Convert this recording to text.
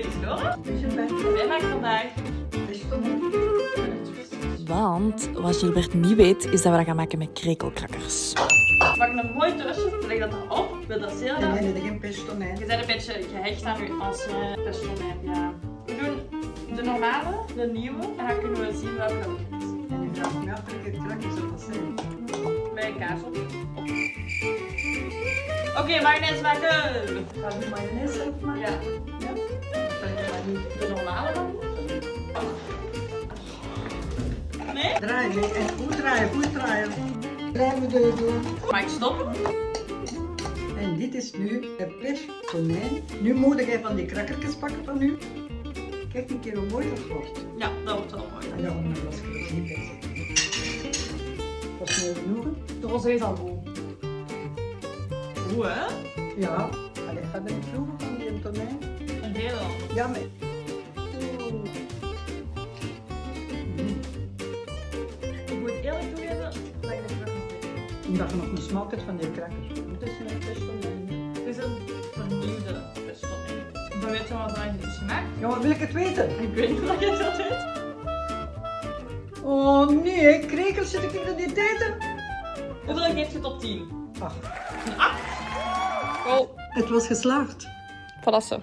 ben Isidora. Dus je bent En wij maken vandaag Want wat Gilbert niet weet, is dat we dat gaan maken met krekelkrakkers. We maken een mooi toastje, leg dat erop. Wil dat zeer heb je geen pestonijn. Je bent een beetje gehecht aan je ancien personeel, ja. We doen de normale, de nieuwe, en dan kunnen we zien welke dat is. En je vraagt me af welke krakjes dat zijn. Met kaas op. Oké, mayonaise maken! Ga je mayonaise maken? Ja, de normale dan? Nee? Draaien, nee. En goed draaien, goed draaien. Blijven deur doen. Mag ik stoppen? En dit is nu het pestonijn. Nu moet jij van die krakkertjes pakken van u. Kijk een keer hoe mooi dat wordt. Ja, dat wordt wel mooi. Ja, maar dat is niet. Dat is mooi genoeg. hè? De rosé is al goed. Hoe hè? Ja. Allee, ga er niet proeven van die tonijn. Een hele. Ja, maar... Omdat je nog een smaak hebt van die crackers. Het is een pestonijn. Het is een vernieuwde pestonijn. Dan weet je wat dat is gemaakt. Ja, maar wil ik het weten? Ik weet niet of je dat weet. Oh nee, krekels zit ik in de eten. Hoeveel geeft je tot 10? Ach, Oh, het was geslaagd. zo.